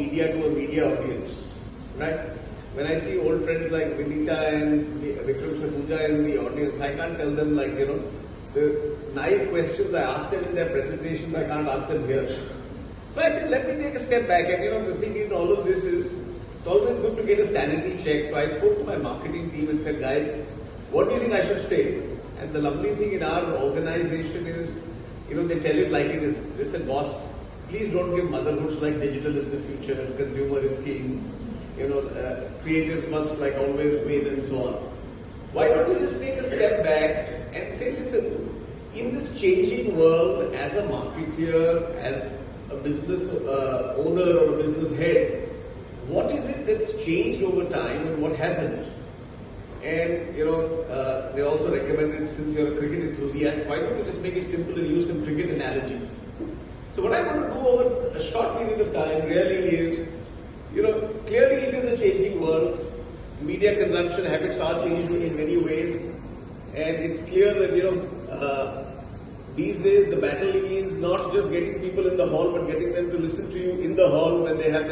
media to a media audience, right? When I see old friends like Vinita and Vikram Sakhuja in the audience, I can't tell them like, you know, the naive questions I ask them in their presentations, I can't ask them here. So I said, let me take a step back. And you know, the thing in all of this is, it's always good to get a sanity check. So I spoke to my marketing team and said, guys, what do you think I should say? And the lovely thing in our organization is, you know, they tell it like it is. They said, boss, please don't give motherhoods like digital is the future consumer is king. You know, uh, creative must like always win and so on. Why don't we just take a step back and say, listen, in this changing world, as a marketeer, as a business uh, owner or a business head, what is it that's changed over time and what hasn't? And, you know, uh, they also recommended, since you're a cricket enthusiast, why don't you just make it simple and use some cricket analogies? So what I want to do over a short period of time really is, you know, clearly it is a changing world. Media consumption habits are changing in many ways. And it's clear that, you know, uh, these days the battle is not just getting people in the hall, but getting them to listen to you in the hall when they have their